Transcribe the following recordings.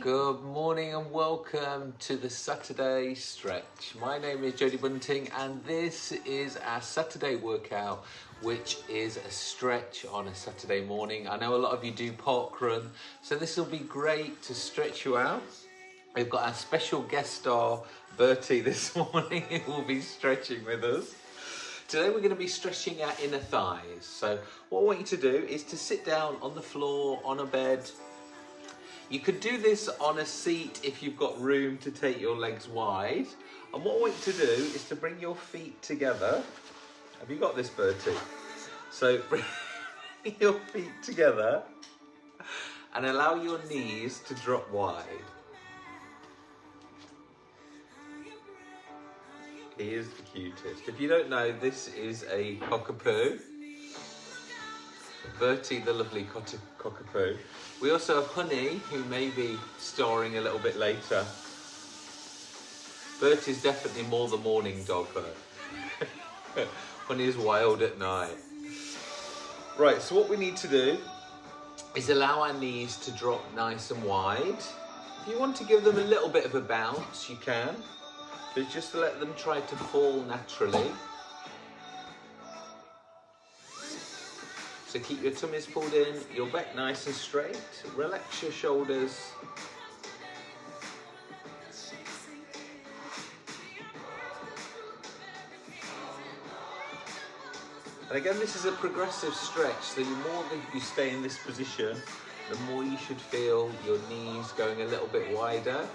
Good morning and welcome to the Saturday stretch. My name is Jodie Bunting and this is our Saturday workout, which is a stretch on a Saturday morning. I know a lot of you do park run, so this will be great to stretch you out. We've got our special guest star, Bertie, this morning, who will be stretching with us. Today we're going to be stretching our inner thighs. So what I want you to do is to sit down on the floor, on a bed. You could do this on a seat if you've got room to take your legs wide. And what I want you to do is to bring your feet together. Have you got this, Bertie? So bring your feet together and allow your knees to drop wide. He is the cutest. If you don't know, this is a cockapoo. Bertie, the lovely cock- cockapoo. We also have Honey, who may be starring a little bit later. Bertie's definitely more the morning dog, though. Honey is wild at night. Right, so what we need to do is allow our knees to drop nice and wide. If you want to give them a little bit of a bounce, you can. But just let them try to fall naturally. So keep your tummies pulled in, your back nice and straight. Relax your shoulders. And again, this is a progressive stretch, so the more that you stay in this position, the more you should feel your knees going a little bit wider.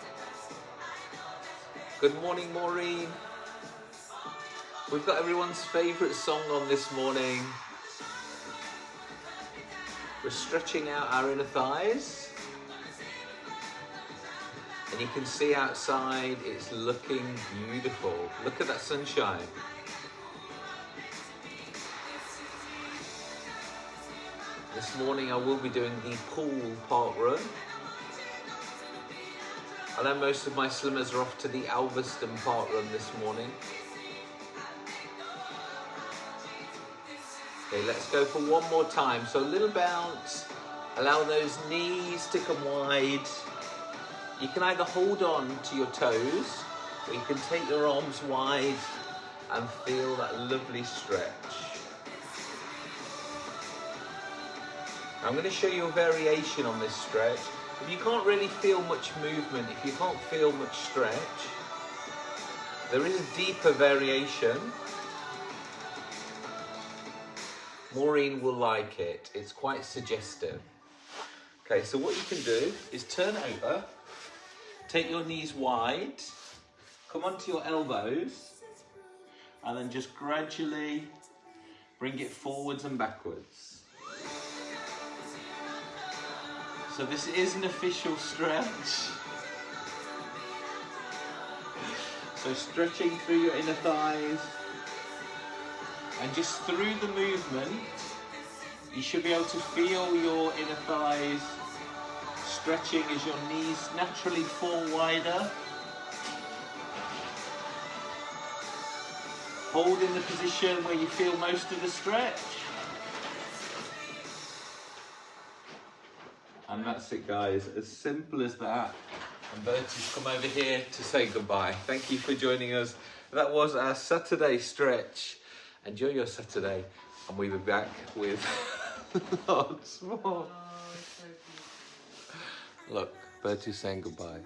Good morning, Maureen. We've got everyone's favourite song on this morning. We're stretching out our inner thighs. And you can see outside, it's looking beautiful. Look at that sunshine. This morning I will be doing the pool park run. I know most of my slimmers are off to the Alveston Park Run this morning. Okay, let's go for one more time. So a little bounce, allow those knees to come wide. You can either hold on to your toes, or you can take your arms wide and feel that lovely stretch. I'm going to show you a variation on this stretch. If you can't really feel much movement, if you can't feel much stretch, there is a deeper variation. Maureen will like it. It's quite suggestive. Okay, so what you can do is turn over, take your knees wide, come onto your elbows, and then just gradually bring it forwards and backwards. So this is an official stretch. So stretching through your inner thighs. And just through the movement, you should be able to feel your inner thighs stretching as your knees naturally fall wider. Hold in the position where you feel most of the stretch. And that's it guys, as simple as that. And Bertie's come over here to say goodbye. Thank you for joining us. That was our Saturday stretch. Enjoy your Saturday and we'll be back with lots more. Oh, so. Look, Bertie's saying goodbye.